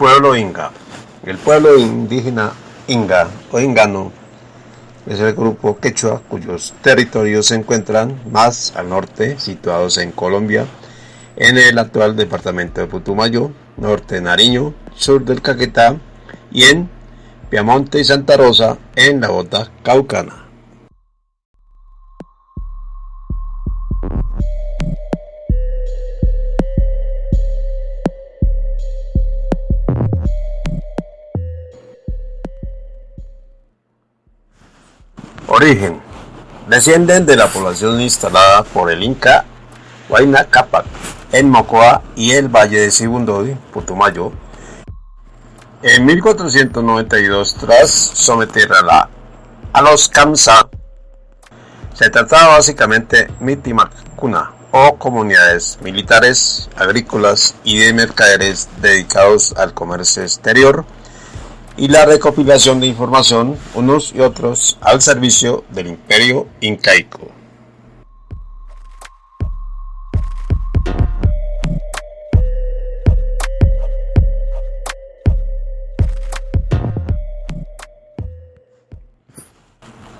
pueblo inga. El pueblo indígena inga o ingano es el grupo quechua cuyos territorios se encuentran más al norte, situados en Colombia, en el actual departamento de Putumayo, norte de Nariño, sur del Caquetá y en Piamonte y Santa Rosa en la bota caucana. Origen. Descienden de la población instalada por el Inca Huayna Capac en Mocoa y el Valle de Sibundoy, Putumayo. En 1492, tras someter a, la, a los Kamsa, se trataba básicamente Mitimacuna o comunidades militares, agrícolas y de mercaderes dedicados al comercio exterior y la recopilación de información unos y otros al servicio del imperio incaico.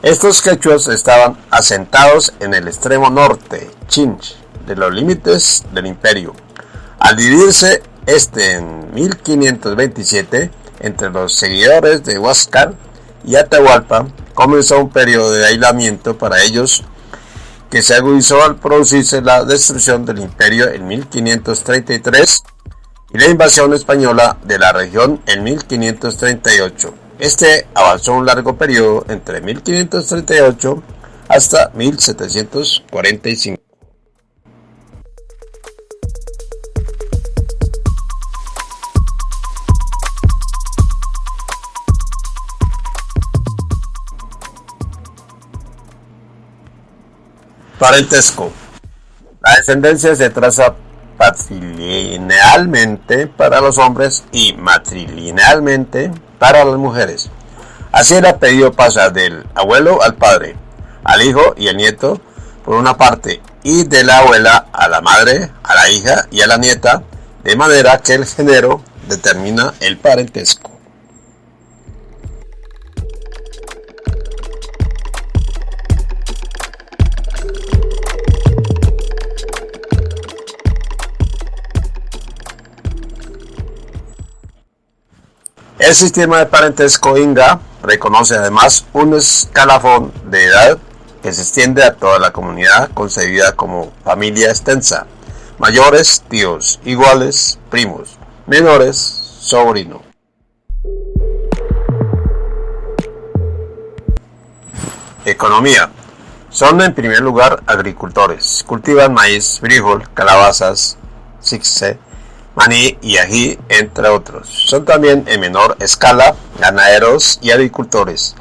Estos quechuas estaban asentados en el extremo norte, Chinch, de los límites del imperio. Al dividirse este en 1527, entre los seguidores de Huáscar y Atahualpa comenzó un periodo de aislamiento para ellos que se agudizó al producirse la destrucción del imperio en 1533 y la invasión española de la región en 1538. Este avanzó un largo periodo entre 1538 hasta 1745. Parentesco. La descendencia se traza patrilinealmente para los hombres y matrilinealmente para las mujeres. Así el apellido pasa del abuelo al padre, al hijo y al nieto, por una parte, y de la abuela a la madre, a la hija y a la nieta, de manera que el género determina el parentesco. El sistema de parentesco Inga reconoce además un escalafón de edad que se extiende a toda la comunidad concebida como familia extensa. Mayores, tíos, iguales, primos, menores, sobrino. Economía. Son en primer lugar agricultores. Cultivan maíz, frijol, calabazas, cixe, maní y ají, entre otros. Son también en menor escala ganaderos y agricultores.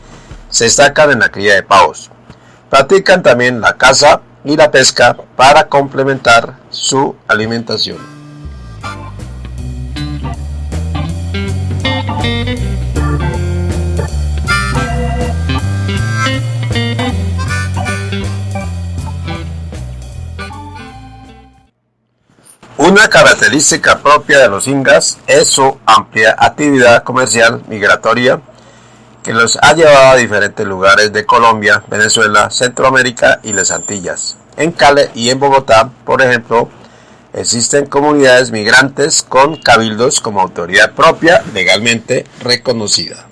Se destacan en la cría de pavos. Practican también la caza y la pesca para complementar su alimentación. Una característica propia de los ingas es su amplia actividad comercial migratoria que los ha llevado a diferentes lugares de Colombia, Venezuela, Centroamérica y las Antillas. En Cale y en Bogotá, por ejemplo, existen comunidades migrantes con cabildos como autoridad propia legalmente reconocida.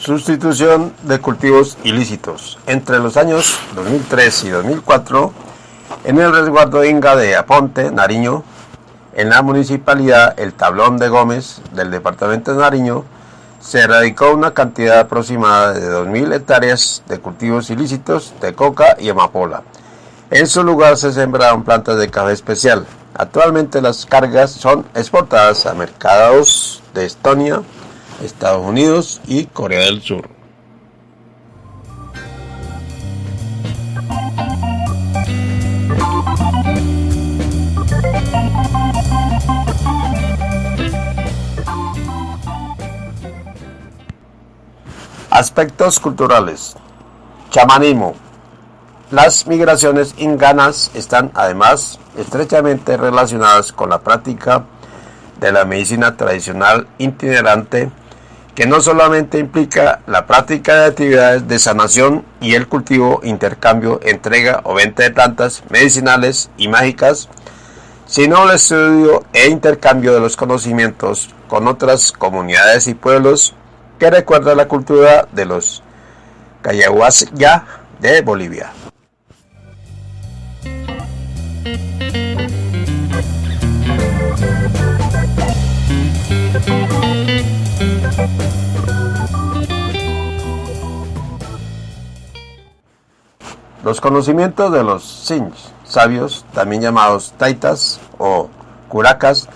Sustitución de cultivos ilícitos. Entre los años 2003 y 2004, en el resguardo Inga de Aponte, Nariño, en la municipalidad El Tablón de Gómez del departamento de Nariño, se erradicó una cantidad aproximada de 2.000 hectáreas de cultivos ilícitos de coca y amapola. En su lugar se sembraron plantas de café especial. Actualmente las cargas son exportadas a mercados de Estonia, Estados Unidos y Corea del Sur. Aspectos culturales. Chamanismo. Las migraciones inganas están además estrechamente relacionadas con la práctica de la medicina tradicional itinerante que no solamente implica la práctica de actividades de sanación y el cultivo, intercambio, entrega o venta de plantas medicinales y mágicas, sino el estudio e intercambio de los conocimientos con otras comunidades y pueblos que recuerda la cultura de los Cayahuasca de Bolivia. Los conocimientos de los Sinj, sabios, también llamados taitas o curacas,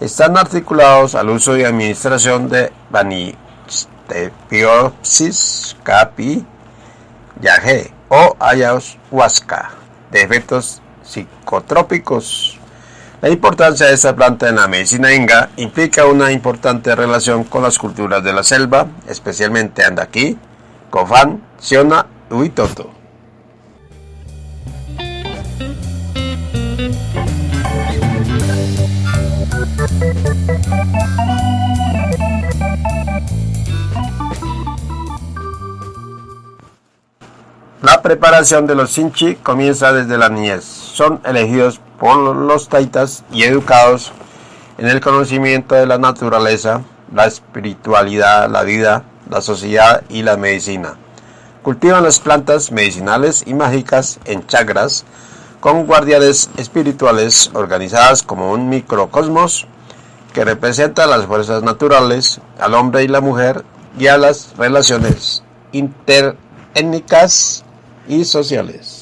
están articulados al uso y administración de Banistepiosis capi yaje o ayahuasca de efectos psicotrópicos. La importancia de esta planta en la medicina inga implica una importante relación con las culturas de la selva, especialmente Andaki, Cofán, Siona y. La preparación de los sinchi comienza desde la niñez. Son elegidos por los taitas y educados en el conocimiento de la naturaleza, la espiritualidad, la vida, la sociedad y la medicina. Cultivan las plantas medicinales y mágicas en chakras con guardianes espirituales organizadas como un microcosmos que representa las fuerzas naturales, al hombre y la mujer y a las relaciones interétnicas y sociales.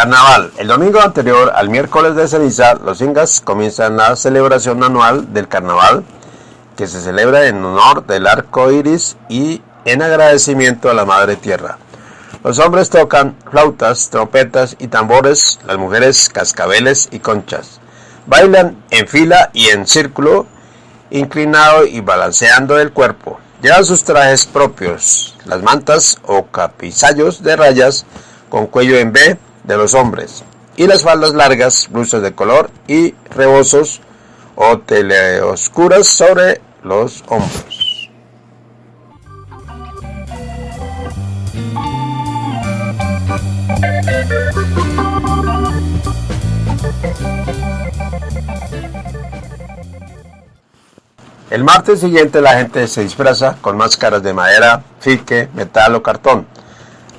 Carnaval. El domingo anterior al miércoles de ceniza, los ingas comienzan la celebración anual del carnaval, que se celebra en honor del arco iris y en agradecimiento a la Madre Tierra. Los hombres tocan flautas, trompetas y tambores, las mujeres cascabeles y conchas. Bailan en fila y en círculo, inclinado y balanceando el cuerpo. Llevan sus trajes propios, las mantas o capizallos de rayas con cuello en B de los hombres y las faldas largas, blusas de color y rebozos o teleoscuras sobre los hombros. El martes siguiente la gente se disfraza con máscaras de madera, fique, metal o cartón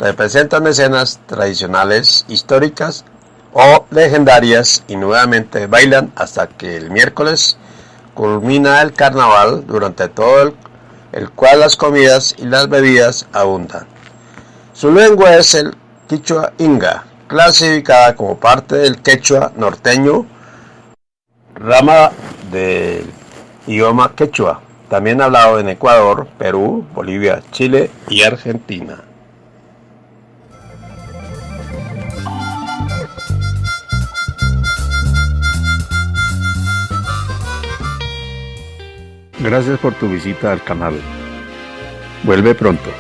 representan escenas tradicionales, históricas o legendarias y nuevamente bailan hasta que el miércoles culmina el carnaval durante todo el, cual las comidas y las bebidas abundan. Su lengua es el quichua inga, clasificada como parte del quechua norteño, rama del idioma quechua, también hablado en Ecuador, Perú, Bolivia, Chile y Argentina. Gracias por tu visita al canal. Vuelve pronto.